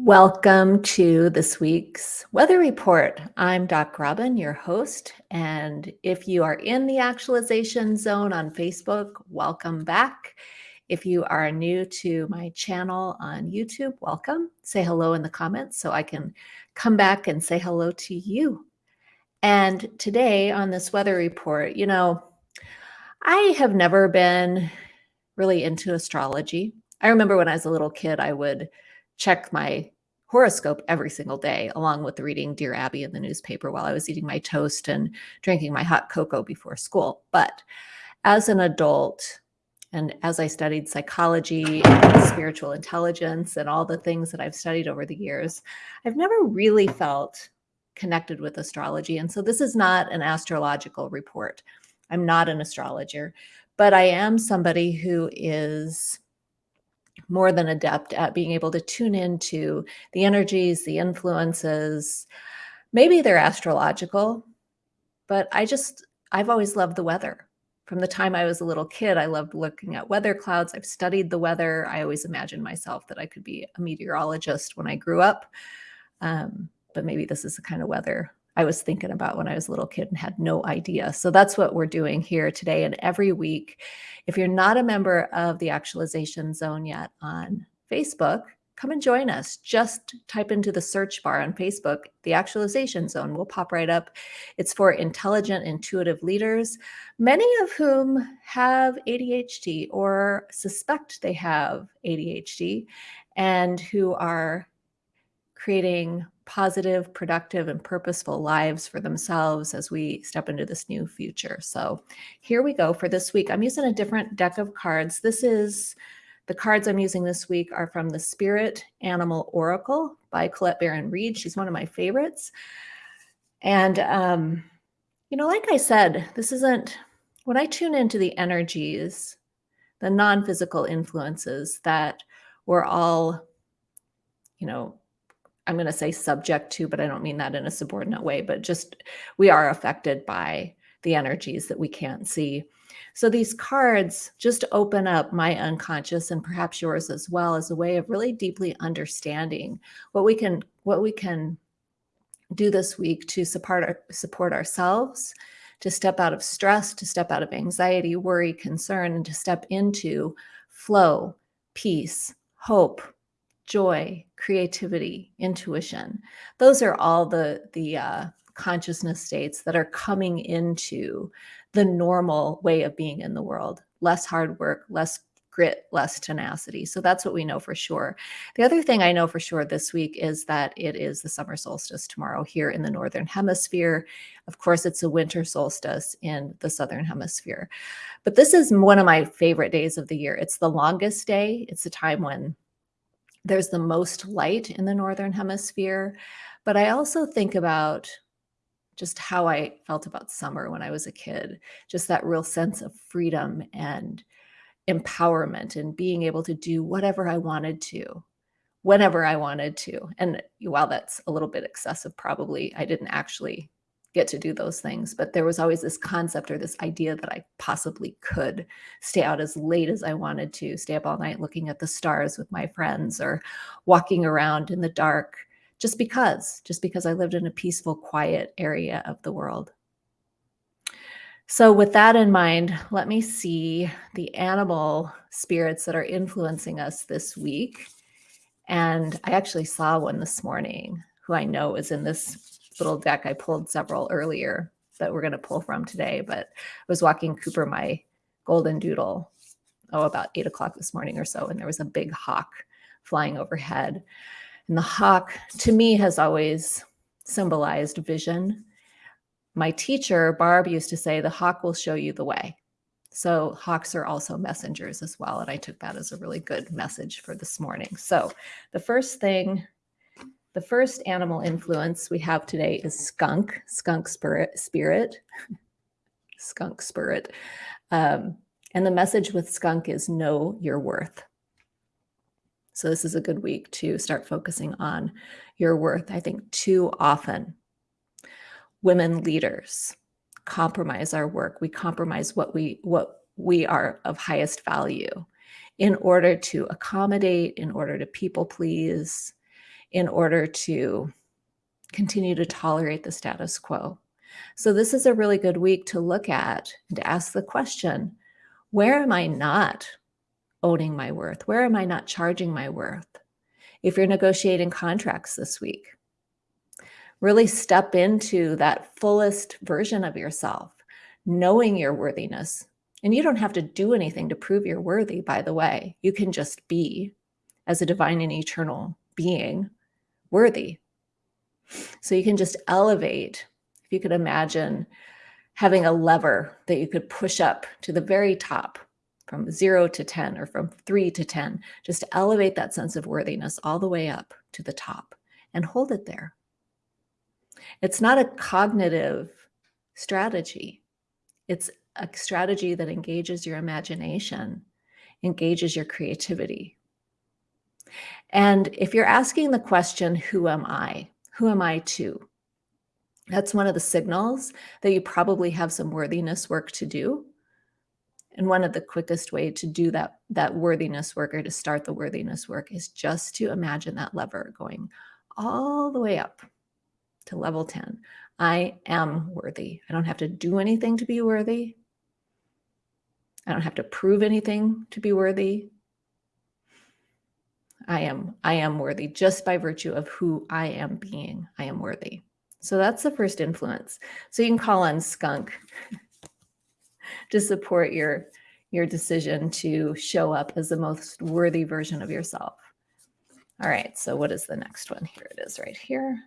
Welcome to this week's weather report. I'm Doc Robyn, your host. And if you are in the actualization zone on Facebook, welcome back. If you are new to my channel on YouTube, welcome. Say hello in the comments so I can come back and say hello to you. And today on this weather report, you know, I have never been really into astrology. I remember when I was a little kid, I would check my horoscope every single day, along with reading Dear Abby in the newspaper while I was eating my toast and drinking my hot cocoa before school. But as an adult, and as I studied psychology and spiritual intelligence and all the things that I've studied over the years, I've never really felt connected with astrology. And so this is not an astrological report. I'm not an astrologer, but I am somebody who is more than adept at being able to tune into the energies, the influences. Maybe they're astrological, but I just, I've always loved the weather. From the time I was a little kid, I loved looking at weather clouds. I've studied the weather. I always imagined myself that I could be a meteorologist when I grew up. Um, but maybe this is the kind of weather I was thinking about when I was a little kid and had no idea. So that's what we're doing here today and every week. If you're not a member of the Actualization Zone yet on Facebook, come and join us. Just type into the search bar on Facebook, the Actualization Zone will pop right up. It's for intelligent, intuitive leaders, many of whom have ADHD or suspect they have ADHD and who are creating positive, productive, and purposeful lives for themselves as we step into this new future. So here we go for this week. I'm using a different deck of cards. This is the cards I'm using this week are from the Spirit Animal Oracle by Colette Baron Reid. She's one of my favorites. And, um, you know, like I said, this isn't, when I tune into the energies, the non-physical influences that we're all, you know, I'm going to say subject to, but I don't mean that in a subordinate way, but just we are affected by the energies that we can't see. So these cards just open up my unconscious and perhaps yours as well as a way of really deeply understanding what we can what we can do this week to support our, support ourselves, to step out of stress, to step out of anxiety, worry, concern, and to step into flow, peace, hope, joy, creativity, intuition. Those are all the, the uh, consciousness states that are coming into the normal way of being in the world. Less hard work, less grit, less tenacity. So that's what we know for sure. The other thing I know for sure this week is that it is the summer solstice tomorrow here in the Northern Hemisphere. Of course, it's a winter solstice in the Southern Hemisphere. But this is one of my favorite days of the year. It's the longest day. It's the time when there's the most light in the Northern Hemisphere. But I also think about just how I felt about summer when I was a kid, just that real sense of freedom and empowerment and being able to do whatever I wanted to, whenever I wanted to. And while that's a little bit excessive, probably I didn't actually get to do those things. But there was always this concept or this idea that I possibly could stay out as late as I wanted to, stay up all night looking at the stars with my friends or walking around in the dark just because, just because I lived in a peaceful, quiet area of the world. So with that in mind, let me see the animal spirits that are influencing us this week. And I actually saw one this morning who I know is in this little deck. I pulled several earlier that we're going to pull from today, but I was walking Cooper, my golden doodle, oh, about eight o'clock this morning or so, and there was a big hawk flying overhead. And the hawk, to me, has always symbolized vision. My teacher, Barb, used to say, the hawk will show you the way. So hawks are also messengers as well. And I took that as a really good message for this morning. So the first thing the first animal influence we have today is skunk, skunk spirit, spirit, skunk spirit. Um, and the message with skunk is know your worth. So this is a good week to start focusing on your worth. I think too often women leaders compromise our work. We compromise what we what we are of highest value in order to accommodate, in order to people please, in order to continue to tolerate the status quo. So, this is a really good week to look at and to ask the question where am I not owning my worth? Where am I not charging my worth? If you're negotiating contracts this week, really step into that fullest version of yourself, knowing your worthiness. And you don't have to do anything to prove you're worthy, by the way. You can just be, as a divine and eternal being, worthy. So you can just elevate. If you could imagine having a lever that you could push up to the very top from zero to 10 or from three to 10, just elevate that sense of worthiness all the way up to the top and hold it there. It's not a cognitive strategy, it's a strategy that engages your imagination, engages your creativity. And if you're asking the question, Who am I? Who am I to? That's one of the signals that you probably have some worthiness work to do. And one of the quickest way to do that, that worthiness work or to start the worthiness work is just to imagine that lever going all the way up to level 10. I am worthy. I don't have to do anything to be worthy. I don't have to prove anything to be worthy. I am I am worthy just by virtue of who I am being. I am worthy. So that's the first influence. So you can call on skunk to support your your decision to show up as the most worthy version of yourself. All right, so what is the next one? Here it is right here.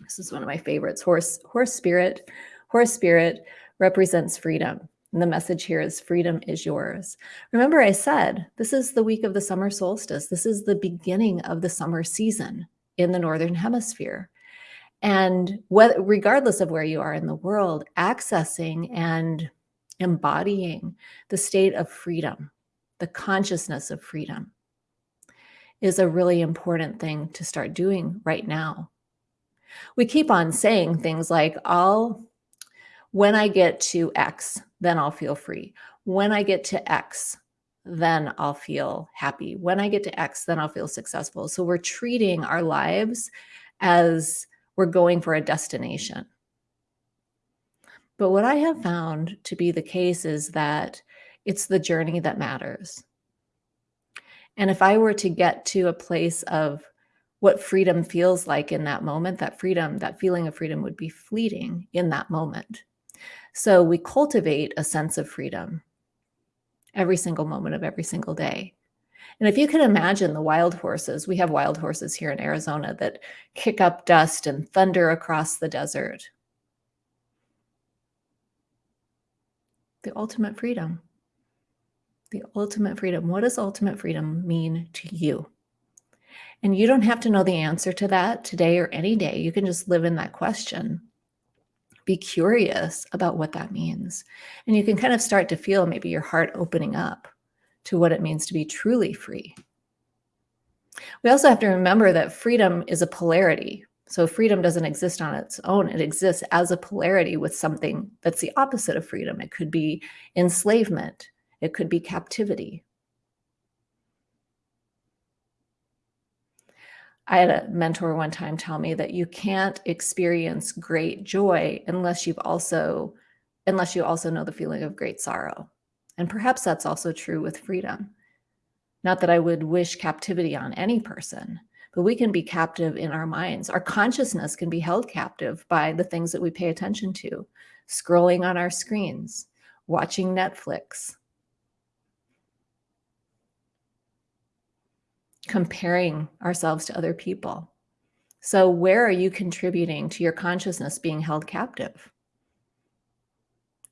This is one of my favorites. Horse, horse spirit. Horse spirit represents freedom. And the message here is freedom is yours. Remember, I said this is the week of the summer solstice. This is the beginning of the summer season in the Northern Hemisphere. And regardless of where you are in the world, accessing and embodying the state of freedom, the consciousness of freedom, is a really important thing to start doing right now. We keep on saying things like, I'll, when I get to X, then I'll feel free. When I get to X, then I'll feel happy. When I get to X, then I'll feel successful. So we're treating our lives as we're going for a destination. But what I have found to be the case is that it's the journey that matters. And if I were to get to a place of what freedom feels like in that moment, that freedom, that feeling of freedom would be fleeting in that moment. So we cultivate a sense of freedom every single moment of every single day. And if you can imagine the wild horses, we have wild horses here in Arizona that kick up dust and thunder across the desert. The ultimate freedom. The ultimate freedom. What does ultimate freedom mean to you? And you don't have to know the answer to that today or any day. You can just live in that question. Be curious about what that means. And you can kind of start to feel maybe your heart opening up to what it means to be truly free. We also have to remember that freedom is a polarity. So freedom doesn't exist on its own. It exists as a polarity with something that's the opposite of freedom. It could be enslavement. It could be captivity. I had a mentor one time tell me that you can't experience great joy unless you've also unless you also know the feeling of great sorrow. And perhaps that's also true with freedom. Not that I would wish captivity on any person, but we can be captive in our minds. Our consciousness can be held captive by the things that we pay attention to, scrolling on our screens, watching Netflix, comparing ourselves to other people. So, where are you contributing to your consciousness being held captive?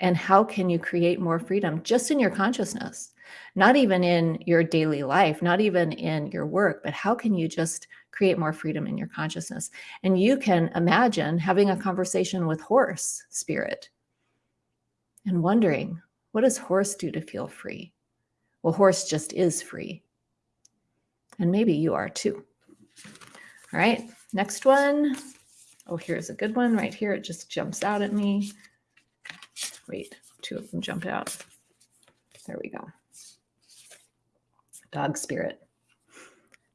And how can you create more freedom just in your consciousness? Not even in your daily life, not even in your work, but how can you just create more freedom in your consciousness? And you can imagine having a conversation with horse spirit and wondering, what does horse do to feel free? Well, horse just is free. And maybe you are too. All right, next one. Oh, here's a good one right here. It just jumps out at me. Wait, two of them jump out. There we go. Dog spirit.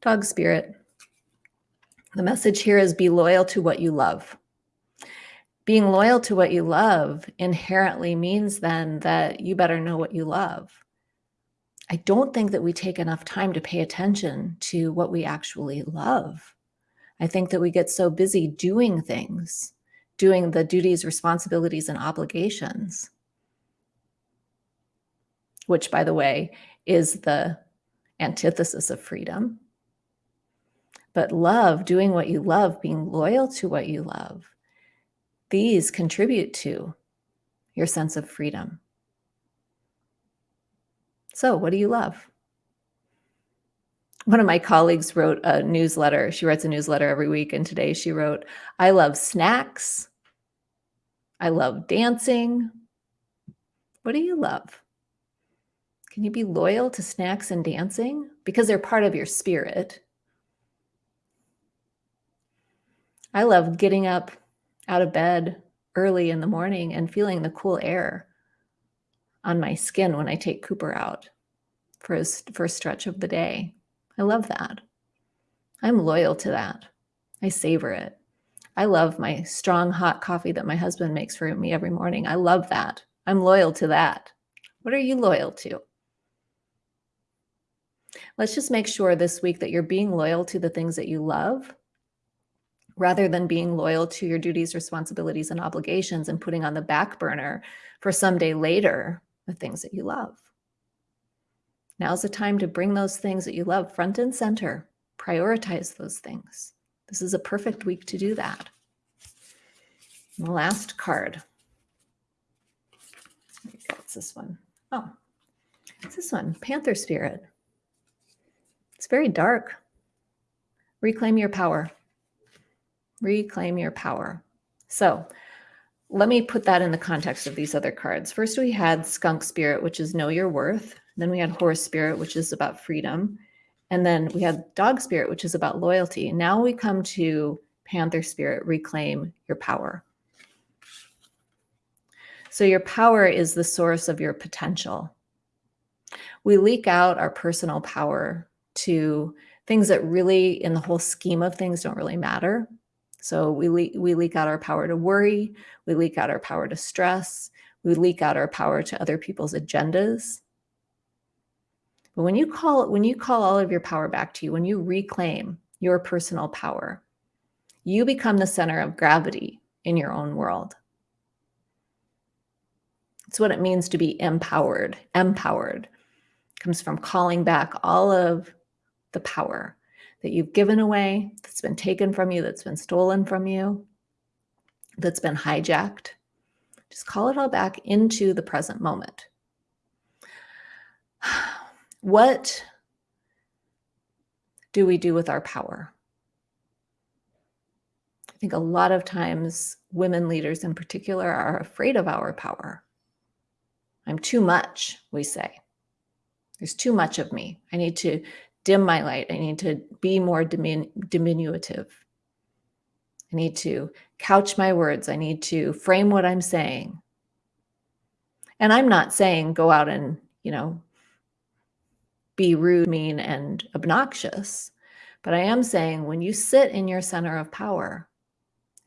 Dog spirit. The message here is be loyal to what you love. Being loyal to what you love inherently means then that you better know what you love. I don't think that we take enough time to pay attention to what we actually love. I think that we get so busy doing things, doing the duties, responsibilities, and obligations, which, by the way, is the antithesis of freedom. But love, doing what you love, being loyal to what you love, these contribute to your sense of freedom. So, what do you love? One of my colleagues wrote a newsletter. She writes a newsletter every week. And today she wrote, I love snacks. I love dancing. What do you love? Can you be loyal to snacks and dancing? Because they're part of your spirit. I love getting up out of bed early in the morning and feeling the cool air on my skin when I take Cooper out for his first stretch of the day. I love that. I'm loyal to that. I savor it. I love my strong hot coffee that my husband makes for me every morning. I love that. I'm loyal to that. What are you loyal to? Let's just make sure this week that you're being loyal to the things that you love rather than being loyal to your duties, responsibilities, and obligations and putting on the back burner for someday later the things that you love. Now's the time to bring those things that you love front and center. Prioritize those things. This is a perfect week to do that. And the last card. What's this one? Oh, it's this one, Panther Spirit. It's very dark. Reclaim your power. Reclaim your power. So let me put that in the context of these other cards. First, we had Skunk Spirit, which is Know Your Worth. Then we had Horse Spirit, which is about freedom. And then we had Dog Spirit, which is about loyalty. Now we come to Panther Spirit, Reclaim Your Power. So your power is the source of your potential. We leak out our personal power to things that really, in the whole scheme of things, don't really matter. So we, le we leak out our power to worry, we leak out our power to stress, we leak out our power to other people's agendas. But when you call when you call all of your power back to you, when you reclaim your personal power, you become the center of gravity in your own world. It's what it means to be empowered. Empowered comes from calling back all of the power that you've given away, that's been taken from you, that's been stolen from you, that's been hijacked. Just call it all back into the present moment. What do we do with our power? I think a lot of times women leaders in particular are afraid of our power. I'm too much, we say. There's too much of me. I need to dim my light. I need to be more dimin diminutive. I need to couch my words. I need to frame what I'm saying. And I'm not saying go out and, you know, be rude, mean, and obnoxious. But I am saying when you sit in your center of power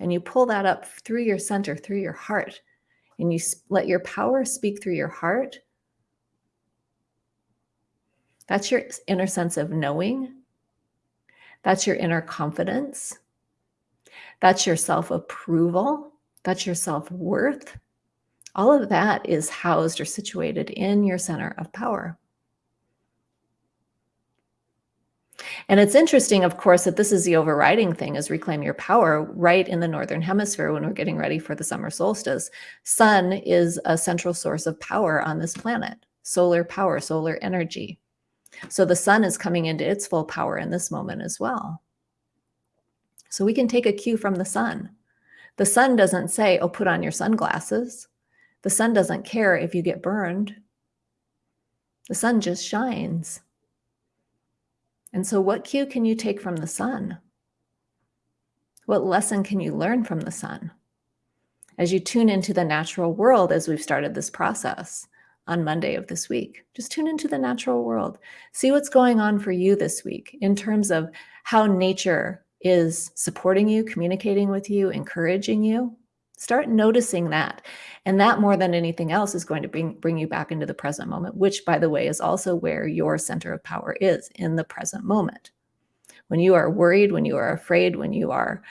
and you pull that up through your center, through your heart, and you let your power speak through your heart, that's your inner sense of knowing. That's your inner confidence. That's your self approval. That's your self worth. All of that is housed or situated in your center of power. And it's interesting, of course, that this is the overriding thing is reclaim your power right in the Northern hemisphere when we're getting ready for the summer solstice. Sun is a central source of power on this planet, solar power, solar energy. So the sun is coming into its full power in this moment as well. So we can take a cue from the sun. The sun doesn't say, oh, put on your sunglasses. The sun doesn't care if you get burned. The sun just shines. And so what cue can you take from the sun? What lesson can you learn from the sun? As you tune into the natural world as we've started this process, on Monday of this week. Just tune into the natural world. See what's going on for you this week in terms of how nature is supporting you, communicating with you, encouraging you, start noticing that. And that more than anything else is going to bring, bring you back into the present moment, which by the way, is also where your center of power is in the present moment. When you are worried, when you are afraid, when you are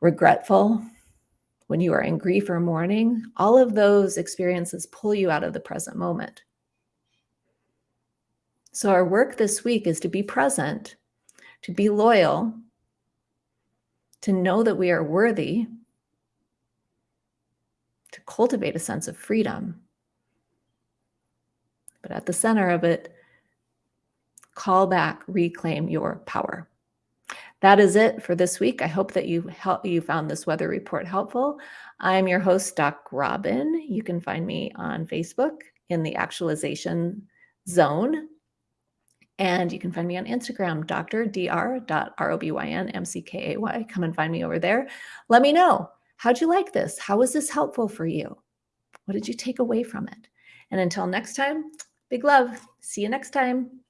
regretful, when you are in grief or mourning, all of those experiences pull you out of the present moment. So our work this week is to be present, to be loyal, to know that we are worthy, to cultivate a sense of freedom. But at the center of it, call back, reclaim your power. That is it for this week. I hope that you help, you found this weather report helpful. I'm your host, Doc Robyn. You can find me on Facebook in the actualization zone. And you can find me on Instagram, dr.dr.robynmckay. Come and find me over there. Let me know, how'd you like this? How was this helpful for you? What did you take away from it? And until next time, big love. See you next time.